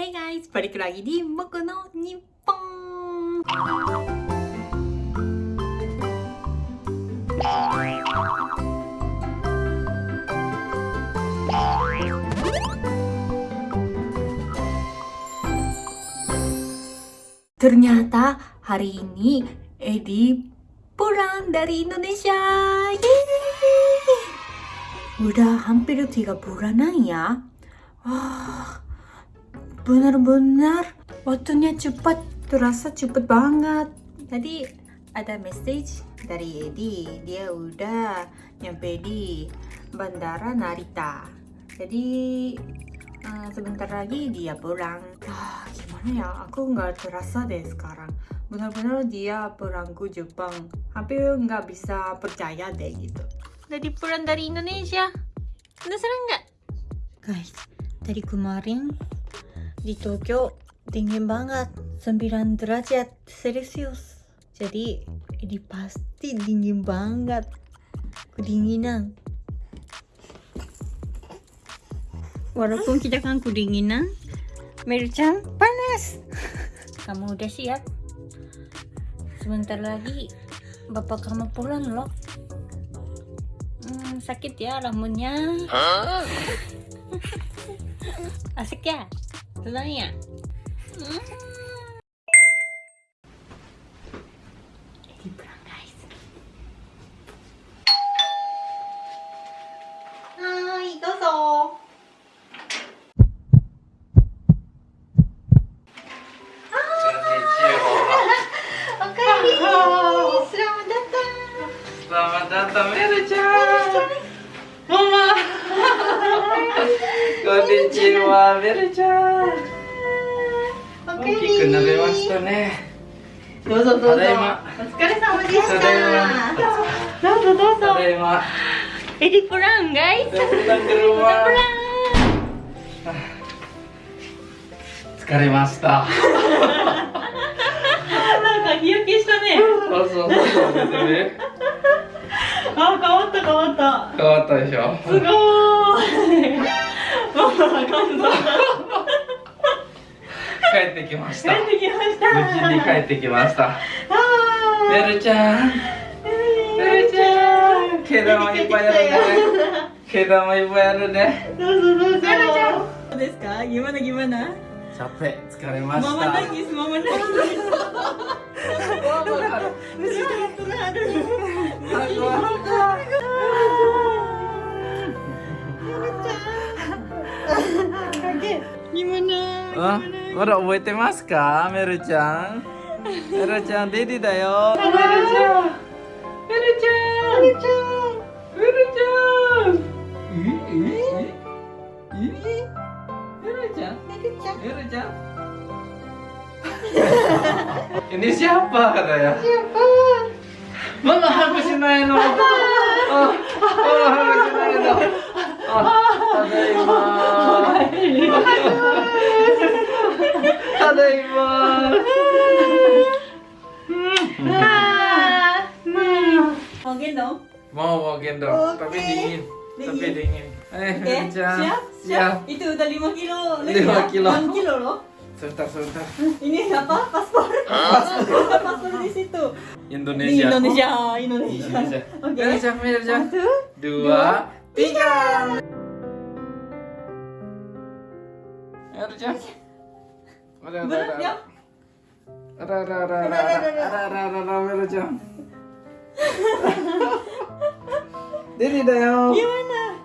Hey guys, balik lagi di Boku no Nippon. Ternyata hari ini Edi pulang dari Indonesia. Yeay! Udah hampir tiga bulanan ya. Wah, benar-benar waktunya cepat, terasa cepat banget. Tadi ada message dari Edi, dia udah nyampe di Bandara Narita. Jadi eh, sebentar lagi dia pulang. Ah, gimana ya? Aku nggak terasa deh sekarang. Benar-benar dia pulang ke Jepang. Hampir nggak bisa percaya deh gitu. Jadi pulang dari Indonesia. Penasaran nggak? Guys, dari kemarin di Tokyo dingin banget. 9 derajat celcius jadi ini pasti dingin banget. Kedinginan. Walaupun kita kan kedinginan Merchan panas. Kamu udah siap? Sebentar lagi bapak kamu pulang loh. Hmm, sakit ya rambutnya. Asik ya どないや。ス。ラムダッタメルちゃん。ママ。こんにちはメルちゃん。大べましたね。どうぞただいま。お疲れ様でした。どうぞ。どうぞエディランガイエ疲れま。したなんか日焼けしたねそすあ変わった変わった変わったでしょすごい 帰ってきました。帰ってきました。無事に帰ってきました。はメルちゃん。ーい。メルちゃん。毛玉いっぱいあるね。毛玉いっぱいあるね。どうぞどうぞ。どうですか？Gimana gimana? capek 疲れました Mama nangis, mama nangis. Mesti turun aduh. Gimana? Ah, まだ覚えてますかメルちゃんメルちゃんデディだよメルちゃんメルちゃんメルちゃんメルちゃんええええメルちゃんメルちゃん Ini siapa katanya? Siapa? Mama hago shinai no. Oh, oh hago shinai no. Oh, tadaima. Tadaima. Mau gendong? Mau mau gendong, Oke. tapi dingin. Tapi Dingin. Eh, Oke, Rinca. siap? Siap. Itu udah 5 kilo. Lima kilo. 6 kilo loh. Sebentar, sebentar. Ini apa? Paspor. Paspor, paspor di situ. Di Indonesia. Indonesia, Indonesia. Indonesia. Oke. Indonesia, Indonesia. Satu, dua, tiga. Ya, berat ada. ya? Ada, ada, ada, ada, Ada, ada, ada, ada, ada. ada, ada, ada, ada, Cak. Dini da yo. Gimana?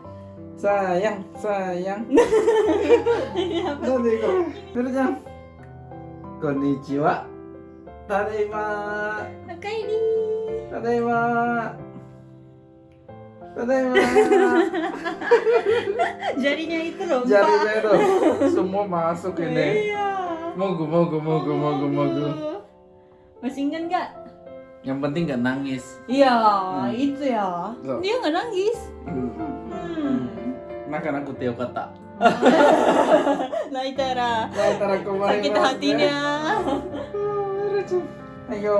Sayang, sayang. Nanti kok. Meru Cak. Konnichiwa. Tadaima. Nakaini. Tadaima. Tadaima. Jarinya itu loh. Jari Mbak. saya tuh semua masuk ini. Iya. Mogu, mogu, mogu, mogu, mogu. Masih ingat nggak? Yang penting gak nangis. Iya, itu ya. Loh. Dia nggak nangis. Hmm. Hmm. Makan aku teo kata. Naitara. Later aku main. Sakit hatinya. Ayo.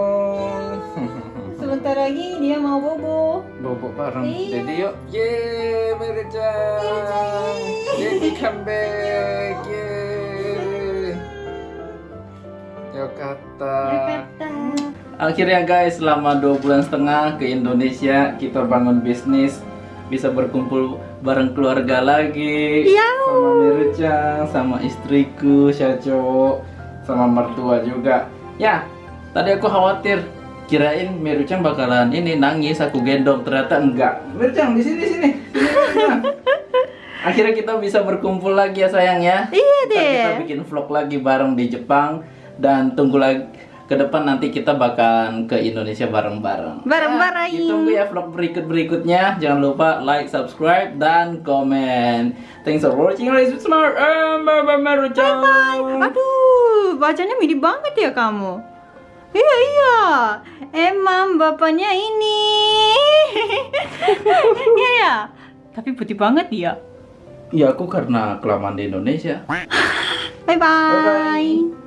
Sebentar lagi dia mau bobo. Bobo bareng. Iya. Jadi yuk. Yeay, yeay. Jadi comeback. Yeay. Jakarta. Jakarta. Akhirnya guys, selama dua bulan setengah ke Indonesia kita bangun bisnis bisa berkumpul bareng keluarga lagi Iya. sama Merucang, sama istriku Syaco, sama mertua juga. Ya, tadi aku khawatir kirain Merucang bakalan ini nangis aku gendong ternyata enggak. Merucang di sini sini. Akhirnya kita bisa berkumpul lagi ya sayang ya. Iya Ntar kita deh. bikin vlog lagi bareng di Jepang dan tunggu lagi ke depan nanti kita bakalan ke Indonesia bareng-bareng. Bareng-bareng. Ya, ditunggu ya vlog berikut-berikutnya. Jangan lupa like, subscribe dan komen. Thanks for watching. Guys, it's smart. Eh, bye bye, bye. Aduh, bacanya mirip banget ya kamu. Iya iya, emang bapaknya ini. Iya ya, tapi putih banget dia. Ya aku karena kelamaan di Indonesia. Bye bye. Bye-bye.